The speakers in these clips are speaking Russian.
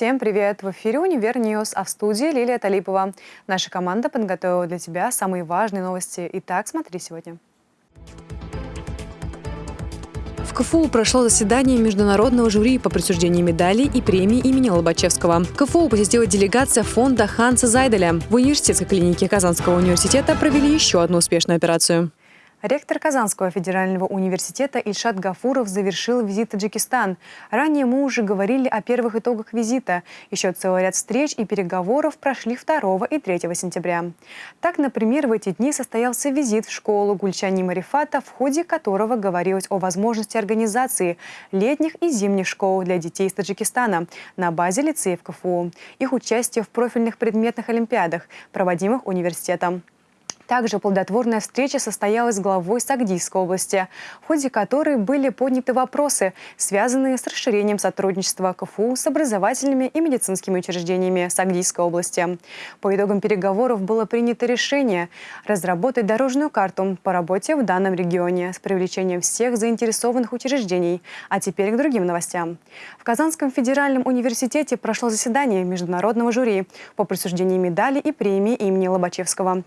Всем привет! В эфире «Univer News», а в студии Лилия Талипова. Наша команда подготовила для тебя самые важные новости. Итак, смотри сегодня. В КФУ прошло заседание международного жюри по присуждению медалей и премий имени Лобачевского. КФУ посетила делегация фонда Ханса Зайделя. В университетской клинике Казанского университета провели еще одну успешную операцию. Ректор Казанского федерального университета Ильшат Гафуров завершил визит в Таджикистан. Ранее мы уже говорили о первых итогах визита. Еще целый ряд встреч и переговоров прошли 2 и 3 сентября. Так, например, в эти дни состоялся визит в школу Гульчани Марифата, в ходе которого говорилось о возможности организации летних и зимних школ для детей из Таджикистана на базе лицеев КФУ, их участие в профильных предметных олимпиадах, проводимых университетом. Также плодотворная встреча состоялась с главой Сагдийской области, в ходе которой были подняты вопросы, связанные с расширением сотрудничества КФУ с образовательными и медицинскими учреждениями Сагдийской области. По итогам переговоров было принято решение разработать дорожную карту по работе в данном регионе с привлечением всех заинтересованных учреждений. А теперь к другим новостям. В Казанском федеральном университете прошло заседание международного жюри по присуждению медали и премии имени Лобачевского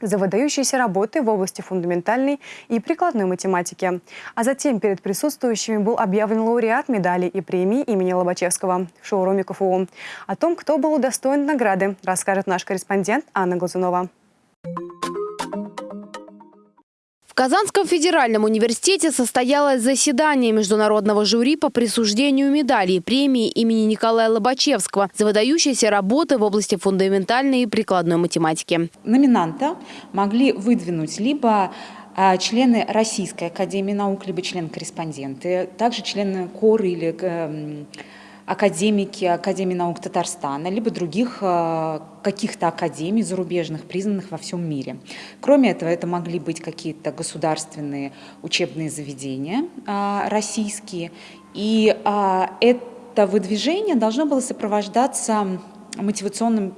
за выдающиеся работы в области фундаментальной и прикладной математики. А затем перед присутствующими был объявлен лауреат медали и премии имени Лобачевского в шоуруме КФУ. О том, кто был удостоен награды, расскажет наш корреспондент Анна Глазунова. Казанском федеральном университете состоялось заседание международного жюри по присуждению медалей премии имени Николая Лобачевского за выдающиеся работы в области фундаментальной и прикладной математики. Номинанта могли выдвинуть либо а, члены Российской академии наук, либо члены-корреспонденты, также члены КОР или эм, академики Академии наук Татарстана, либо других э, каких-то академий зарубежных, признанных во всем мире. Кроме этого, это могли быть какие-то государственные учебные заведения э, российские. И э, это выдвижение должно было сопровождаться мотивационным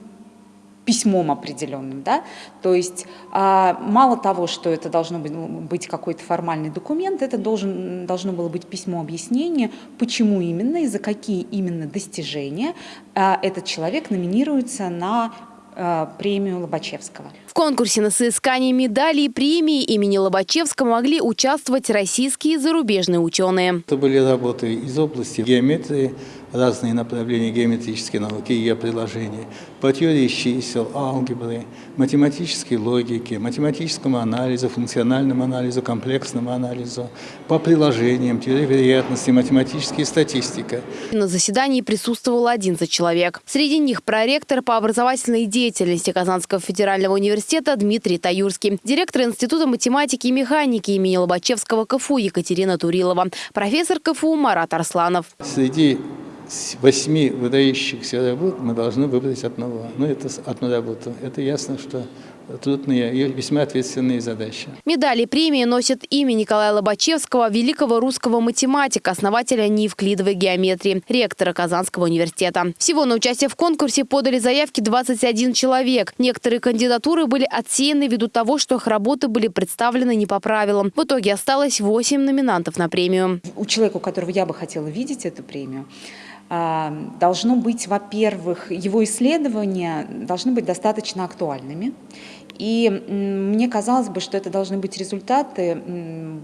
письмом определенным. Да? То есть а, мало того, что это должно быть, быть какой-то формальный документ, это должен, должно было быть письмо объяснения, почему именно и за какие именно достижения а, этот человек номинируется на а, премию Лобачевского. В конкурсе на соискание медалей и премии имени Лобачевского могли участвовать российские и зарубежные ученые. Это были работы из области геометрии, разные направления геометрической науки и ее приложения, по теории чисел, алгебры, математической логики, математическому анализу, функциональному анализу, комплексному анализу, по приложениям, теории вероятности, математическая статистика. На заседании присутствовал 11 человек. Среди них проректор по образовательной деятельности Казанского федерального университета Дмитрий Таюрский, директор Института математики и механики имени Лобачевского КФУ Екатерина Турилова, профессор КФУ Марат Арсланов. Среди восьми выдающихся работ мы должны выбрать одного. Ну, это одну работу. Это ясно, что трудные и весьма ответственные задачи. Медали и премии носят имя Николая Лобачевского, великого русского математика, основателя неевклидовой геометрии, ректора Казанского университета. Всего на участие в конкурсе подали заявки 21 человек. Некоторые кандидатуры были отсеяны ввиду того, что их работы были представлены не по правилам. В итоге осталось 8 номинантов на премию. У человека, у которого я бы хотела видеть эту премию, должно быть, во-первых, его исследования должны быть достаточно актуальными. И мне казалось бы, что это должны быть результаты,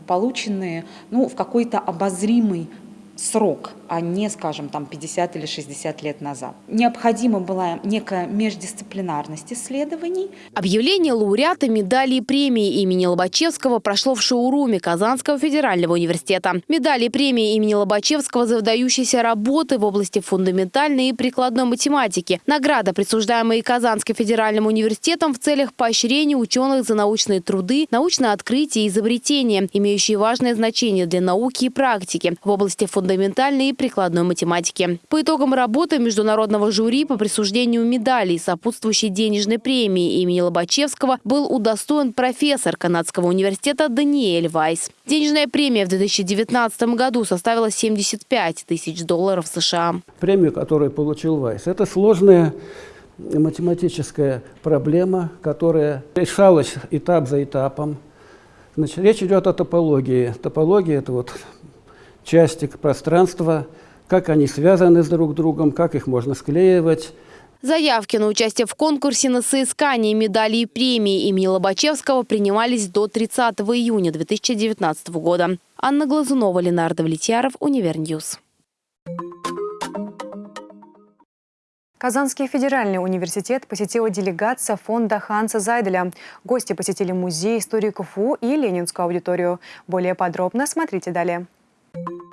полученные ну, в какой-то обозримый срок, а не, скажем, там 50 или 60 лет назад. Необходима была некая междисциплинарность исследований. Объявление лауреата медали и премии имени Лобачевского прошло в шоуруме Казанского федерального университета. Медали и премии имени Лобачевского за выдающиеся работы в области фундаментальной и прикладной математики. Награда, присуждаемая Казанским федеральным университетом в целях поощрения ученых за научные труды, научное открытие и изобретения, имеющие важное значение для науки и практики в области фундаментальной фундаментальной и прикладной математики. По итогам работы международного жюри по присуждению медалей сопутствующей денежной премии имени Лобачевского был удостоен профессор Канадского университета Даниэль Вайс. Денежная премия в 2019 году составила 75 тысяч долларов США. Премию, которую получил Вайс, это сложная математическая проблема, которая решалась этап за этапом. Значит, речь идет о топологии. Топология – это вот части пространства, как они связаны с друг другом, как их можно склеивать. Заявки на участие в конкурсе на соискание медалей и премии имени Лобачевского принимались до 30 июня 2019 года. Анна Глазунова, Ленар Давлетьяров, Univer News. Казанский федеральный университет посетила делегация фонда Ханса Зайделя. Гости посетили музей истории КФУ и Ленинскую аудиторию. Более подробно смотрите далее. Thank you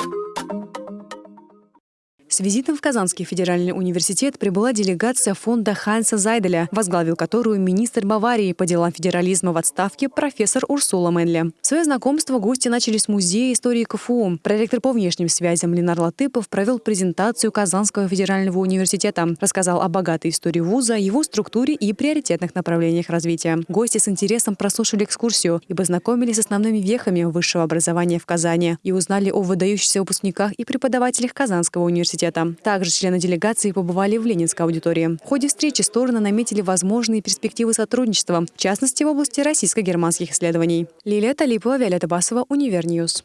С визитом в Казанский федеральный университет прибыла делегация фонда Ханса Зайделя, возглавил которую министр Баварии по делам федерализма в отставке профессор Урсула Менли. Свое знакомство гости начали с музея истории КФУ. Проректор по внешним связям Ленар Латыпов провел презентацию Казанского федерального университета, рассказал о богатой истории вуза, его структуре и приоритетных направлениях развития. Гости с интересом прослушали экскурсию и познакомились с основными вехами высшего образования в Казани и узнали о выдающихся выпускниках и преподавателях Казанского университета университета. Также члены делегации побывали в Ленинской аудитории. В ходе встречи стороны наметили возможные перспективы сотрудничества, в частности в области российско-германских исследований. Лилия Талипова, Виолетта Басова, Univer News.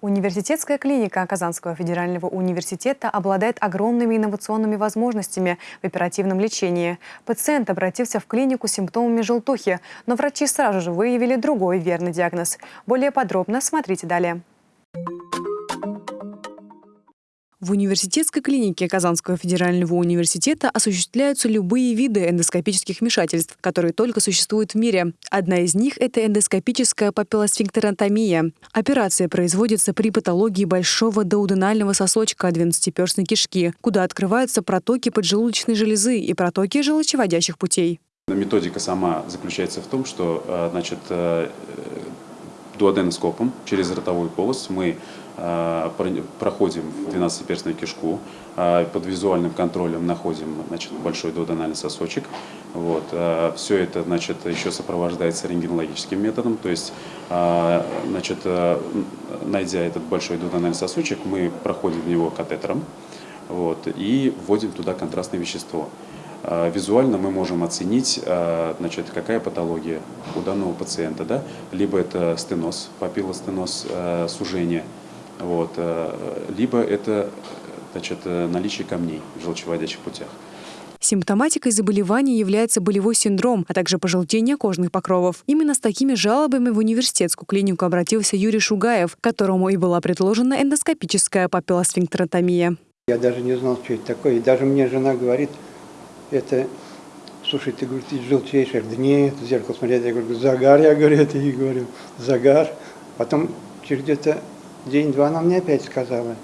Университетская клиника Казанского федерального университета обладает огромными инновационными возможностями в оперативном лечении. Пациент обратился в клинику с симптомами желтухи, но врачи сразу же выявили другой верный диагноз. Более подробно смотрите далее. В университетской клинике Казанского федерального университета осуществляются любые виды эндоскопических вмешательств, которые только существуют в мире. Одна из них – это эндоскопическая папиллосфинктеротомия. Операция производится при патологии большого доуденального сосочка 12-перстной кишки, куда открываются протоки поджелудочной железы и протоки желчеводящих путей. Методика сама заключается в том, что э, значит, э, дуоденоскопом через ротовую полость мы а, проходим в 12-перстную кишку, а, под визуальным контролем находим значит, большой дуоденальный сосочек. Вот. А, Все это значит, еще сопровождается рентгенологическим методом, то есть значит, найдя этот большой дуоденальный сосочек, мы проходим в него катетером вот, и вводим туда контрастное вещество. Визуально мы можем оценить, значит, какая патология у данного пациента, да? либо это стеноз, папиллостеноз, сужение – вот, э, либо это значит, э, наличие камней в желчеводящих путях. Симптоматикой заболевания является болевой синдром, а также пожелтение кожных покровов. Именно с такими жалобами в университетскую клинику обратился Юрий Шугаев, которому и была предложена эндоскопическая папиллосфинктеротомия. Я даже не знал, что это такое. И даже мне жена говорит, это, слушай, ты, говорит, говорю, да нет, в зеркало смотреть. Я говорю, загар, я говорю, это и говорю, загар. Потом через где-то День-два она мне опять сказала.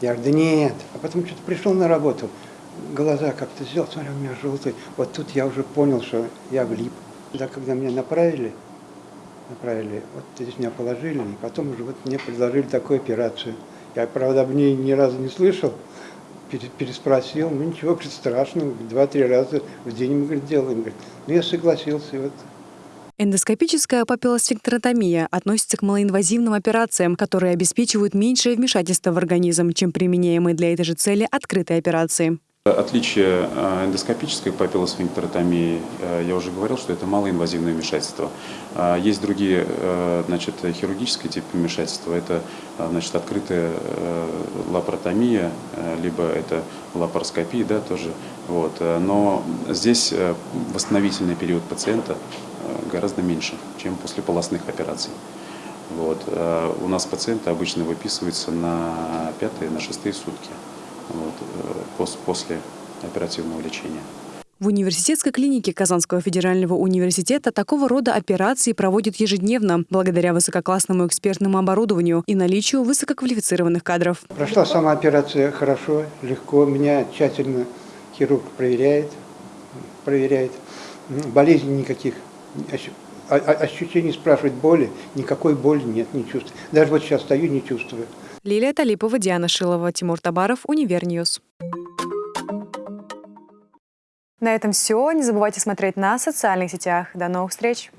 Я говорю, да нет. А потом что-то пришел на работу, глаза как-то сделал, смотрю, у меня желтые. Вот тут я уже понял, что я влип. Да, когда меня направили, направили, вот здесь меня положили, и потом уже вот мне предложили такую операцию. Я, правда, об ней ни разу не слышал, переспросил, ну ничего, страшного, два-три раза в день мы, говорит, делаем. Говорит, ну я согласился, вот Эндоскопическая папиллосфинктеротомия относится к малоинвазивным операциям, которые обеспечивают меньшее вмешательство в организм, чем применяемые для этой же цели открытые операции. Отличие э, эндоскопической папиллосфинктеротомии, э, я уже говорил, что это малоинвазивное вмешательство. А есть другие э, значит, хирургические типы вмешательства. Это значит, открытая лапаротомия, либо это лапароскопия, да, тоже. Вот. Но здесь восстановительный период пациента гораздо меньше, чем после полостных операций. Вот. У нас пациенты обычно выписываются на пятые, на шестые сутки вот, э, после оперативного лечения. В университетской клинике Казанского федерального университета такого рода операции проводят ежедневно, благодаря высококлассному экспертному оборудованию и наличию высококвалифицированных кадров. Прошла сама операция хорошо, легко. Меня тщательно хирург проверяет, проверяет. Болезней никаких, ощущений спрашивать боли, никакой боли нет, не чувствую. Даже вот сейчас стою, не чувствую. Лилия Талипова, Диана Шилова, Тимур Табаров, Univer News. На этом все. Не забывайте смотреть на социальных сетях. До новых встреч!